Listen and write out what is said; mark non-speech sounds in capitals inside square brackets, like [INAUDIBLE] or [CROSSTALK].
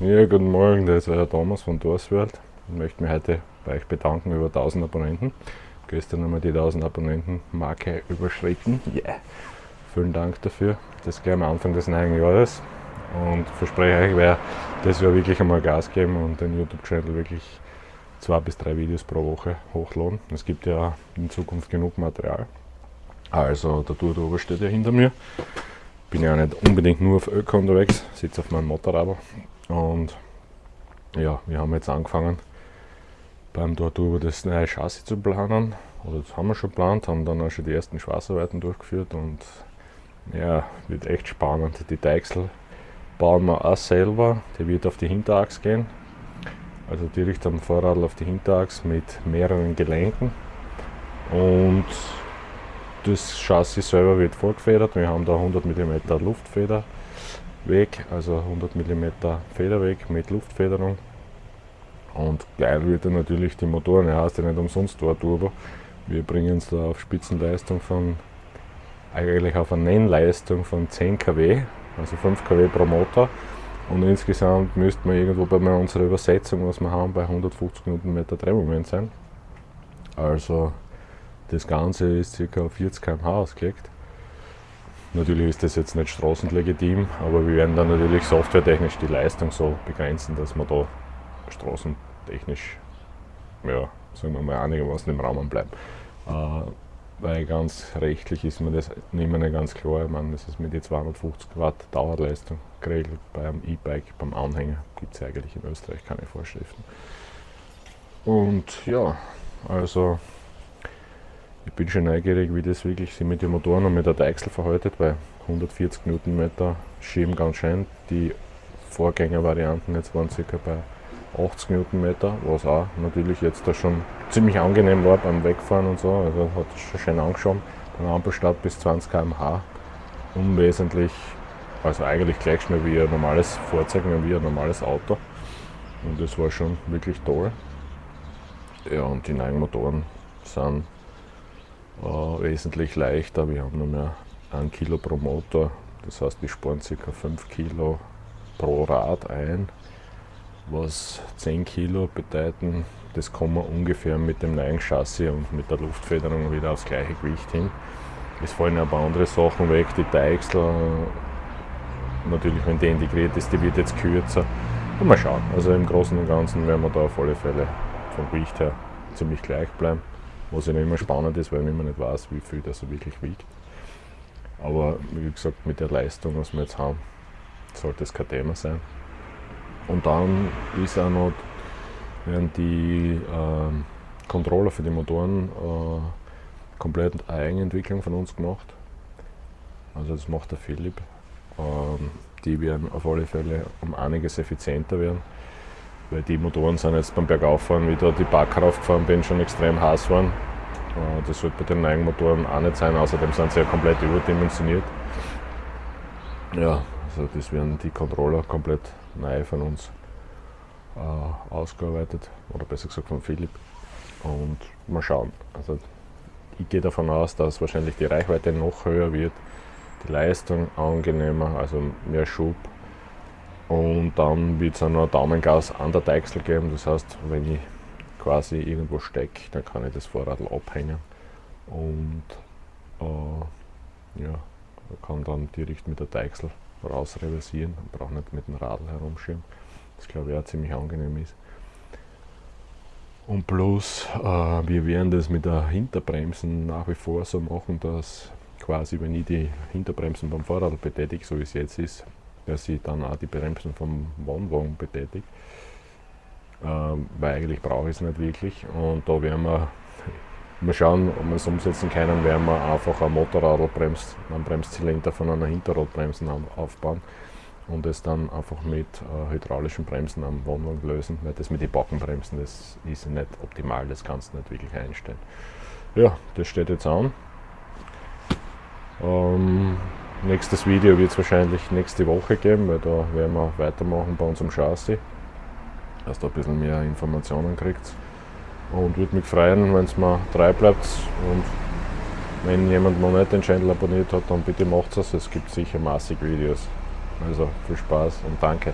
Ja, guten Morgen, das ist der Thomas von Dorsworld. Ich möchte mich heute bei euch bedanken über 1000 Abonnenten. Gestern haben wir die 1000 Abonnenten Marke überschritten. Yeah. Vielen Dank dafür. Das gleich am Anfang des neuen Jahres. Und verspreche euch, werde das Jahr wirklich einmal Gas geben und den YouTube-Channel wirklich zwei bis drei Videos pro Woche hochladen. Es gibt ja in Zukunft genug Material. Also der Tour Ober steht ja hinter mir. Bin ja nicht unbedingt nur auf Öko unterwegs, sitze auf meinem Motorrad und ja, wir haben jetzt angefangen beim Tortur das neue Chassis zu planen. Oder das haben wir schon geplant, haben dann auch schon die ersten Schweißarbeiten durchgeführt und ja, wird echt spannend. Die Deichsel bauen wir auch selber, die wird auf die Hinterachs gehen. Also direkt am Vorrad auf die Hinterachs mit mehreren Gelenken. Und das Chassis selber wird vorgefedert. Wir haben da 100 mm Luftfederweg, also 100 mm Federweg mit Luftfederung. Und geil wird dann natürlich die Motoren, er heißt ja nicht umsonst Tor Turbo. Wir bringen es da auf Spitzenleistung von, eigentlich auf eine Nennleistung von 10 kW, also 5 kW pro Motor. Und insgesamt müsste man irgendwo bei unserer Übersetzung, was wir haben, bei 150 Nm Drehmoment sein. Also das Ganze ist ca. 40 km/h ausgelegt. Natürlich ist das jetzt nicht straßenlegitim, aber wir werden dann natürlich softwaretechnisch die Leistung so begrenzen, dass wir da straßentechnisch, ja, sagen wir mal, einigermaßen im Rahmen bleiben. Äh, weil ganz rechtlich ist mir das nicht mehr ganz klar. Ich meine, das ist mit die 250 Watt Dauerleistung geregelt. Beim E-Bike, beim Anhänger gibt es eigentlich in Österreich keine Vorschriften. Und ja, also ich bin schon neugierig, wie das wirklich sich mit den Motoren und mit der Deichsel verhaltet, weil 140 Newtonmeter schieben ganz schön. Die Vorgängervarianten jetzt waren ca. bei 80 Newtonmeter, was auch natürlich jetzt da schon ziemlich angenehm war beim Wegfahren und so. Also hat es schon schön angeschaut. Beim Ampelstart bis 20 km/h unwesentlich, also eigentlich gleich schnell wie ein normales Fahrzeug, wie ein normales Auto. Und das war schon wirklich toll. Ja, und die neuen Motoren sind äh, wesentlich leichter. Wir haben nur mehr ein Kilo pro Motor, das heißt wir sparen ca. 5 Kilo pro Rad ein, was 10 Kilo bedeuten, das kommen wir ungefähr mit dem neuen Chassis und mit der Luftfederung wieder aufs gleiche Gewicht hin. Es fallen ein paar andere Sachen weg, die Deichsel, natürlich wenn die integriert ist, die wird jetzt kürzer. Und mal schauen, also im Großen und Ganzen werden wir da auf alle Fälle vom Gewicht her ziemlich gleich bleiben. Was ja immer spannend ist, weil man immer nicht weiß, wie viel das wirklich wiegt. Aber wie gesagt, mit der Leistung, was wir jetzt haben, sollte es kein Thema sein. Und dann ist auch noch, werden die äh, Controller für die Motoren äh, komplett Eigenentwicklung von uns gemacht. Also das macht der Philipp. Ähm, die werden auf alle Fälle um einiges effizienter werden weil die Motoren sind jetzt beim Bergauffahren, wie da die Backer aufgefahren bin, schon extrem heiß waren. Äh, das sollte bei den neuen Motoren auch nicht sein, außerdem sind sie ja komplett überdimensioniert. Ja, also das werden die Controller komplett neu von uns äh, ausgearbeitet, oder besser gesagt von Philipp. Und mal schauen. Also ich gehe davon aus, dass wahrscheinlich die Reichweite noch höher wird, die Leistung angenehmer, also mehr Schub und dann wird es auch noch Daumengas an der Deichsel geben. Das heißt, wenn ich quasi irgendwo stecke, dann kann ich das Vorrad abhängen und äh, ja, kann dann direkt mit der Deichsel raus reversieren brauche nicht mit dem Radl herumschieben. Das glaube ich auch ziemlich angenehm ist. Und plus, äh, wir werden das mit der Hinterbremsen nach wie vor so machen, dass quasi, wenn ich die Hinterbremsen beim Vorrad betätige, so wie es jetzt ist, dass sie dann auch die Bremsen vom Wohnwagen betätigt. Ähm, weil eigentlich brauche ich es nicht wirklich. Und da werden wir [LAUGHS] mal schauen, ob wir es umsetzen können, werden wir einfach ein Motorradbremst, einen Bremszylinder von einer Hinterradbremsen aufbauen und es dann einfach mit äh, hydraulischen Bremsen am Wohnwagen lösen, weil das mit den Backenbremsen, das ist nicht optimal, das kannst du nicht wirklich einstellen. Ja, das steht jetzt an. Ähm, Nächstes Video wird es wahrscheinlich nächste Woche geben, weil da werden wir weitermachen bei unserem Chassis, dass da ein bisschen mehr Informationen kriegt. Und würde mich freuen, wenn es mal treu bleibt. Und wenn jemand noch nicht den Channel abonniert hat, dann bitte macht es. Es gibt sicher massig Videos. Also viel Spaß und danke.